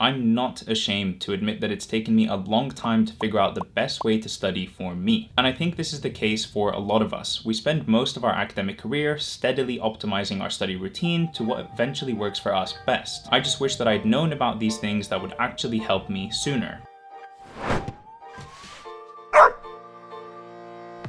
I'm not ashamed to admit that it's taken me a long time to figure out the best way to study for me. And I think this is the case for a lot of us. We spend most of our academic career steadily optimizing our study routine to what eventually works for us best. I just wish that I'd known about these things that would actually help me sooner.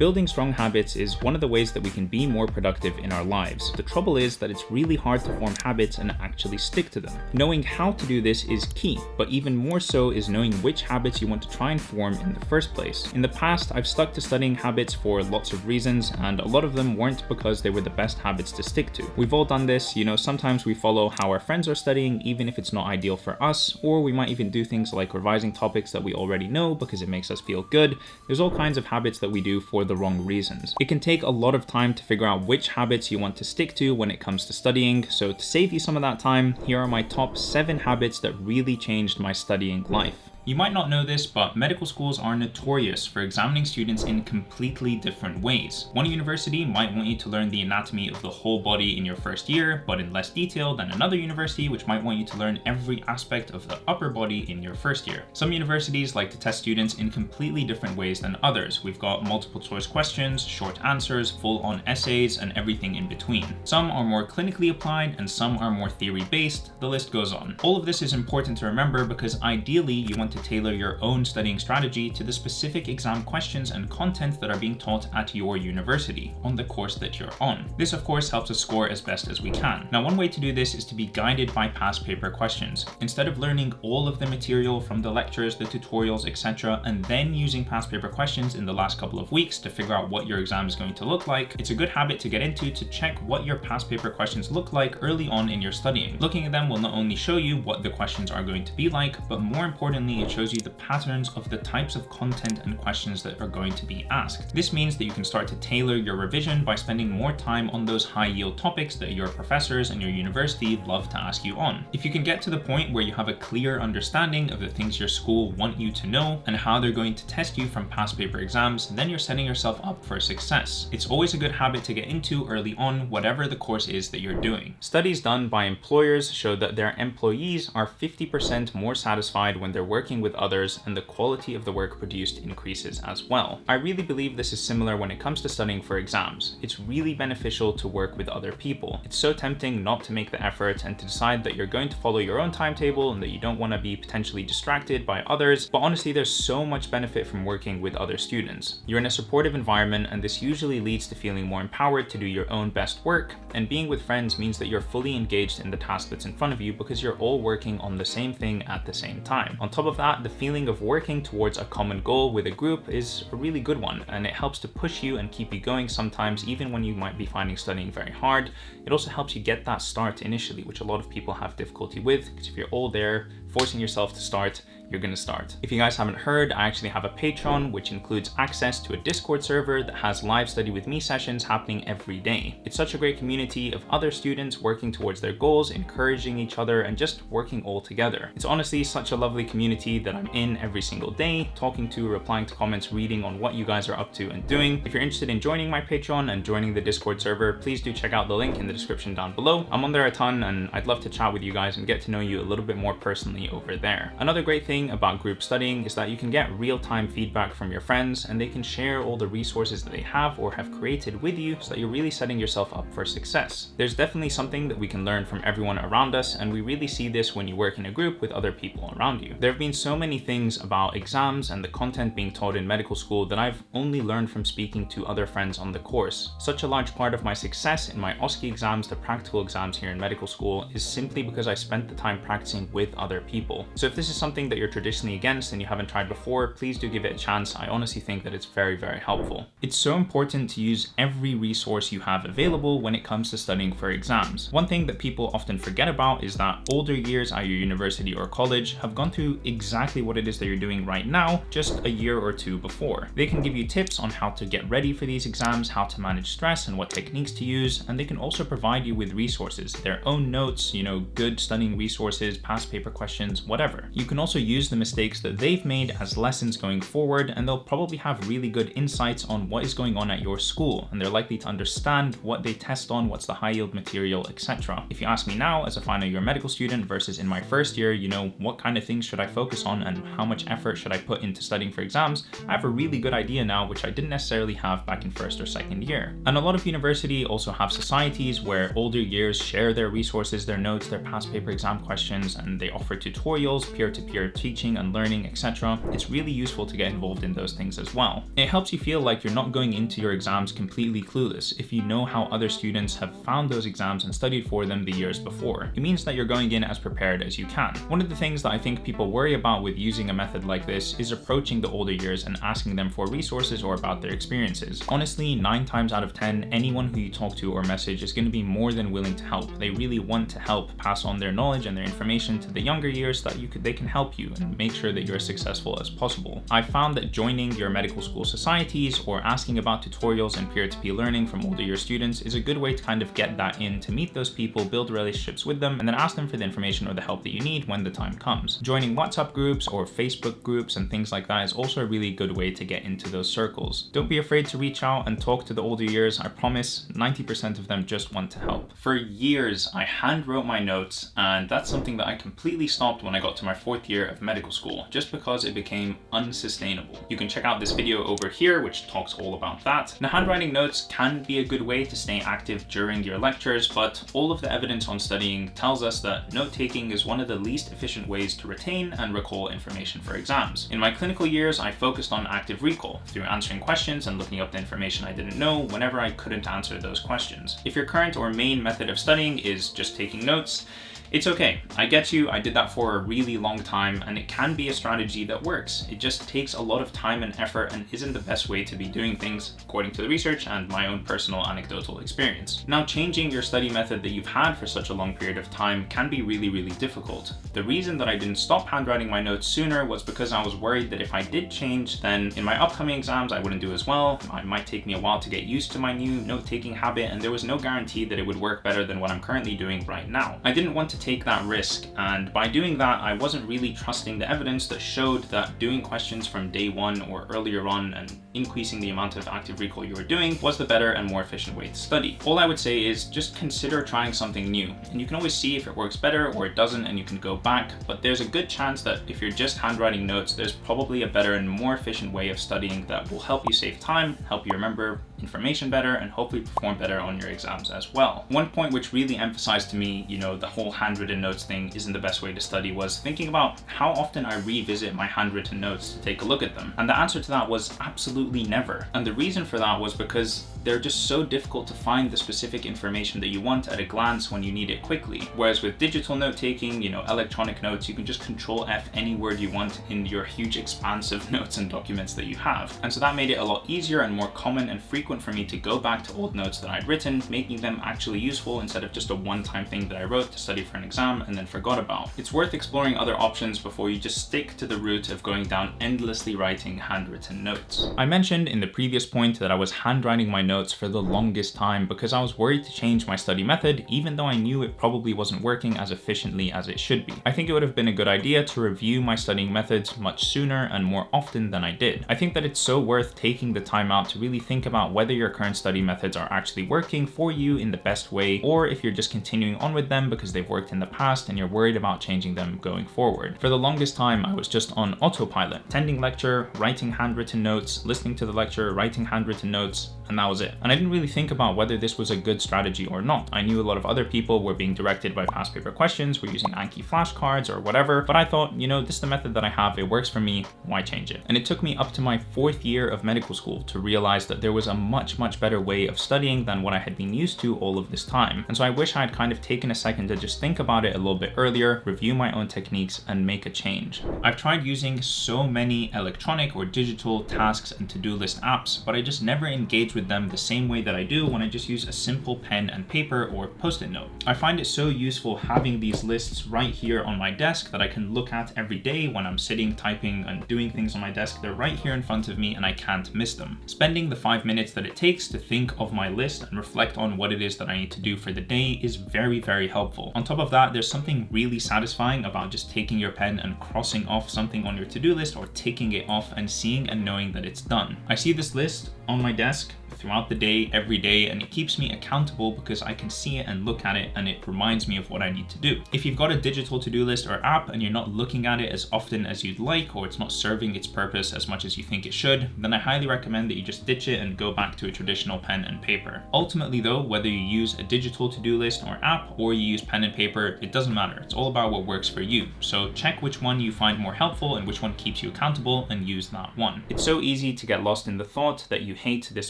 Building strong habits is one of the ways that we can be more productive in our lives. The trouble is that it's really hard to form habits and actually stick to them. Knowing how to do this is key, but even more so is knowing which habits you want to try and form in the first place. In the past, I've stuck to studying habits for lots of reasons, and a lot of them weren't because they were the best habits to stick to. We've all done this, you know, sometimes we follow how our friends are studying, even if it's not ideal for us, or we might even do things like revising topics that we already know because it makes us feel good. There's all kinds of habits that we do for the wrong reasons. It can take a lot of time to figure out which habits you want to stick to when it comes to studying, so to save you some of that time, here are my top 7 habits that really changed my studying life. You might not know this, but medical schools are notorious for examining students in completely different ways. One university might want you to learn the anatomy of the whole body in your first year, but in less detail than another university which might want you to learn every aspect of the upper body in your first year. Some universities like to test students in completely different ways than others. We've got multiple choice questions, short answers, full-on essays, and everything in between. Some are more clinically applied and some are more theory-based, the list goes on. All of this is important to remember because ideally you want to tailor your own studying strategy to the specific exam questions and content that are being taught at your university on the course that you're on. This of course helps us score as best as we can. Now one way to do this is to be guided by past paper questions. Instead of learning all of the material from the lectures, the tutorials, etc. and then using past paper questions in the last couple of weeks to figure out what your exam is going to look like, it's a good habit to get into to check what your past paper questions look like early on in your studying. Looking at them will not only show you what the questions are going to be like, but more importantly it shows you the patterns of the types of content and questions that are going to be asked. This means that you can start to tailor your revision by spending more time on those high yield topics that your professors and your university love to ask you on. If you can get to the point where you have a clear understanding of the things your school want you to know and how they're going to test you from past paper exams, then you're setting yourself up for success. It's always a good habit to get into early on, whatever the course is that you're doing. Studies done by employers show that their employees are 50% more satisfied when they're working with others and the quality of the work produced increases as well. I really believe this is similar when it comes to studying for exams. It's really beneficial to work with other people. It's so tempting not to make the effort and to decide that you're going to follow your own timetable and that you don't want to be potentially distracted by others, but honestly there's so much benefit from working with other students. You're in a supportive environment and this usually leads to feeling more empowered to do your own best work, and being with friends means that you're fully engaged in the task that's in front of you because you're all working on the same thing at the same time. On top of that, the feeling of working towards a common goal with a group is a really good one and it helps to push you and keep you going sometimes even when you might be finding studying very hard. It also helps you get that start initially, which a lot of people have difficulty with because if you're all there forcing yourself to start, you're gonna start. If you guys haven't heard, I actually have a Patreon, which includes access to a Discord server that has live study with me sessions happening every day. It's such a great community of other students working towards their goals, encouraging each other, and just working all together. It's honestly such a lovely community that I'm in every single day, talking to, replying to comments, reading on what you guys are up to and doing. If you're interested in joining my Patreon and joining the Discord server, please do check out the link in the description down below. I'm on there a ton and I'd love to chat with you guys and get to know you a little bit more personally over there. Another great thing about group studying is that you can get real-time feedback from your friends and they can share all the resources that they have or have created with you so that you're really setting yourself up for success. There's definitely something that we can learn from everyone around us and we really see this when you work in a group with other people around you. There have been so many things about exams and the content being taught in medical school that I've only learned from speaking to other friends on the course. Such a large part of my success in my OSCE exams, the practical exams here in medical school, is simply because I spent the time practicing with other people. So if this is something that you're traditionally against and you haven't tried before, please do give it a chance. I honestly think that it's very, very helpful. It's so important to use every resource you have available when it comes to studying for exams. One thing that people often forget about is that older years at your university or college have gone through exactly what it is that you're doing right now, just a year or two before. They can give you tips on how to get ready for these exams, how to manage stress and what techniques to use, and they can also provide you with resources, their own notes, you know, good studying resources, past paper questions, whatever. You can also use the mistakes that they've made as lessons going forward, and they'll probably have really good insights on what is going on at your school, and they're likely to understand what they test on, what's the high yield material, etc. If you ask me now as a final year medical student versus in my first year, you know, what kind of things should I focus on and how much effort should I put into studying for exams, I have a really good idea now, which I didn't necessarily have back in first or second year. And a lot of university also have societies where older years share their resources, their notes, their past paper exam questions, and they offer tutorials, peer-to-peer -peer teaching and learning, etc. It's really useful to get involved in those things as well. It helps you feel like you're not going into your exams completely clueless if you know how other students have found those exams and studied for them the years before. It means that you're going in as prepared as you can. One of the things that I think people worry about with using a method like this is approaching the older years and asking them for resources or about their experiences. Honestly, 9 times out of 10, anyone who you talk to or message is going to be more than willing to help. They really want to help pass on their knowledge and their information to the younger years that you could they can help you and make sure that you're as successful as possible. I found that joining your medical school societies or asking about tutorials and peer-to-peer -peer learning from older year students is a good way to kind of get that in to meet those people, build relationships with them, and then ask them for the information or the help that you need when the time comes. Joining WhatsApp groups or Facebook groups and things like that is also a really good way to get into those circles. Don't be afraid to reach out and talk to the older years. I promise 90% of them just want to help. For years, I handwrote my notes and that's something that I completely stopped when I got to my fourth year of medical school, just because it became unsustainable. You can check out this video over here, which talks all about that. Now, handwriting notes can be a good way to stay active during your lectures, but all of the evidence on studying tells us that note-taking is one of the least efficient ways to retain and recall information for exams. In my clinical years, I focused on active recall through answering questions and looking up the information I didn't know whenever I couldn't answer those questions. If your current or main method of studying is just taking notes, it's okay, I get you, I did that for a really long time and it can be a strategy that works. It just takes a lot of time and effort and isn't the best way to be doing things according to the research and my own personal anecdotal experience. Now changing your study method that you've had for such a long period of time can be really, really difficult. The reason that I didn't stop handwriting my notes sooner was because I was worried that if I did change, then in my upcoming exams I wouldn't do as well. It might take me a while to get used to my new note-taking habit and there was no guarantee that it would work better than what I'm currently doing right now. I didn't want to take that risk. And by doing that, I wasn't really trusting the evidence that showed that doing questions from day one or earlier on and increasing the amount of active recall you were doing was the better and more efficient way to study. All I would say is just consider trying something new. And you can always see if it works better or it doesn't and you can go back. But there's a good chance that if you're just handwriting notes, there's probably a better and more efficient way of studying that will help you save time, help you remember information better, and hopefully perform better on your exams as well. One point which really emphasized to me, you know, the whole handwritten notes thing isn't the best way to study was thinking about how often I revisit my handwritten notes to take a look at them. And the answer to that was absolutely never. And the reason for that was because they're just so difficult to find the specific information that you want at a glance when you need it quickly. Whereas with digital note taking, you know, electronic notes, you can just control F any word you want in your huge expanse of notes and documents that you have. And so that made it a lot easier and more common and frequent for me to go back to old notes that I'd written, making them actually useful instead of just a one-time thing that I wrote to study for an exam and then forgot about. It's worth exploring other options before you just stick to the route of going down endlessly writing handwritten notes. I mentioned in the previous point that I was handwriting my notes for the longest time because I was worried to change my study method even though I knew it probably wasn't working as efficiently as it should be. I think it would have been a good idea to review my studying methods much sooner and more often than I did. I think that it's so worth taking the time out to really think about whether your current study methods are actually working for you in the best way or if you're just continuing on with them because they've worked in the past and you're worried about changing them going forward. For the longest time, I was just on autopilot, attending lecture, writing handwritten notes, listening to the lecture, writing handwritten notes, and that was it. And I didn't really think about whether this was a good strategy or not. I knew a lot of other people were being directed by past paper questions, were using Anki flashcards or whatever, but I thought, you know, this is the method that I have, it works for me, why change it? And it took me up to my fourth year of medical school to realize that there was a much, much better way of studying than what I had been used to all of this time. And so I wish I had kind of taken a second to just think about it a little bit earlier, review my own techniques and make a change. I've tried using so many electronic or digital tasks and to-do list apps, but I just never engaged with them the same way that I do when I just use a simple pen and paper or post-it note. I find it so useful having these lists right here on my desk that I can look at every day when I'm sitting, typing, and doing things on my desk. They're right here in front of me and I can't miss them. Spending the five minutes that it takes to think of my list and reflect on what it is that I need to do for the day is very, very helpful. On top of that, there's something really satisfying about just taking your pen and crossing off something on your to-do list or taking it off and seeing and knowing that it's done. I see this list on my desk throughout the day, every day, and it keeps me accountable because I can see it and look at it and it reminds me of what I need to do. If you've got a digital to-do list or app and you're not looking at it as often as you'd like or it's not serving its purpose as much as you think it should, then I highly recommend that you just ditch it and go back to a traditional pen and paper. Ultimately though, whether you use a digital to-do list or app or you use pen and paper, it doesn't matter. It's all about what works for you. So check which one you find more helpful and which one keeps you accountable and use that one. It's so easy to get lost in the thought that you hate this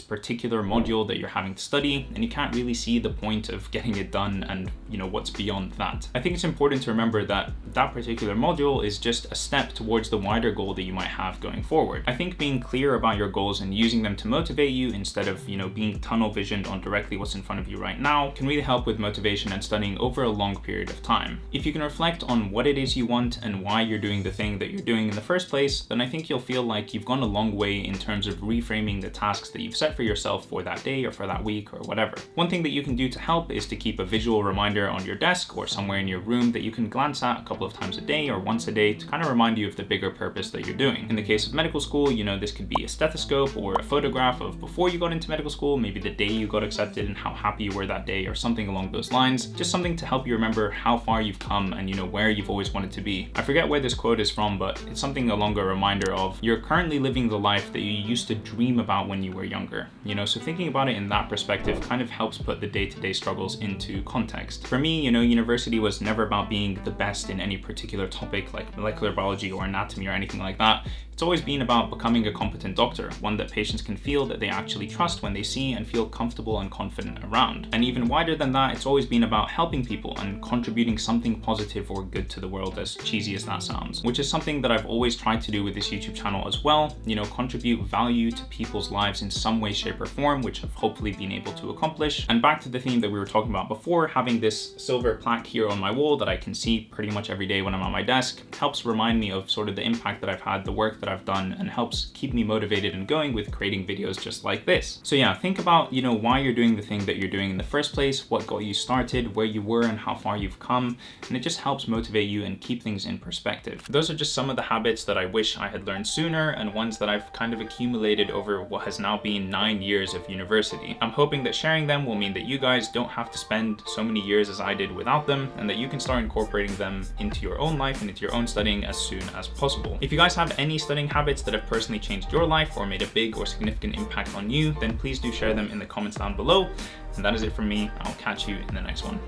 particular module that you're having to study and you can't really see the point of getting it done and you know what's beyond that. I think it's important to remember that that particular module is just a step towards the wider goal that you might have going forward. I think being clear about your goals and using them to motivate you instead of you know being tunnel visioned on directly what's in front of you right now can really help with motivation and studying over a long period of time. If you can reflect on what it is you want and why you're doing the thing that you're doing in the first place, then I think you'll feel like you've gone a long way in terms of reframing the tasks that you've set for yourself for that day or for that week or whatever. One thing that you can do to help is to keep a visual reminder on your desk or somewhere in your room that you can glance at a couple of times a day or once a day to kind of remind you of the bigger purpose that you're doing. In the case of medical school, you know, this could be a stethoscope or a photograph of before you got into medical school, maybe the day you got accepted and how happy you were that day or something along those lines. Just something to help you remember how far you've come and you know where you've always wanted to be. I forget where this quote is from, but it's something along a reminder of you're currently living the life that you used to dream about when you were younger. You know, so thinking about it in that perspective kind of helps put the day-to-day -day struggles into context. For me, you know, university was never about being the best in any particular topic like molecular biology or anatomy or anything like that. It's always been about becoming a competent doctor, one that patients can feel that they actually trust when they see and feel comfortable and confident around. And even wider than that, it's always been about helping people and contributing something positive or good to the world, as cheesy as that sounds, which is something that I've always tried to do with this YouTube channel as well, you know, contribute value to people's lives in some way, shape or form, which I've hopefully been able to accomplish. And back to the theme that we were talking about before, having this silver plaque here on my wall that I can see pretty much every day when I'm at my desk helps remind me of sort of the impact that I've had, the work that I've done and helps keep me motivated and going with creating videos just like this. So yeah, think about, you know, why you're doing the thing that you're doing in the first place, what got you started, where you were and how far you've come, and it just helps motivate you and keep things in perspective. Those are just some of the habits that I wish I had learned sooner and ones that I've kind of accumulated over what has now been nine years of university. I'm hoping that sharing them will mean that you guys don't have to spend so many years as I did without them and that you can start incorporating them into your own life and into your own studying as soon as possible. If you guys have any studying habits that have personally changed your life or made a big or significant impact on you, then please do share them in the comments down below. And that is it from me. I'll catch you in the next one.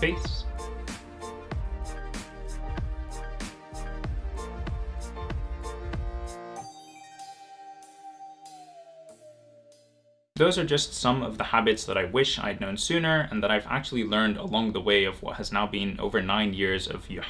Peace. Those are just some of the habits that I wish I'd known sooner and that I've actually learned along the way of what has now been over nine years of yeah.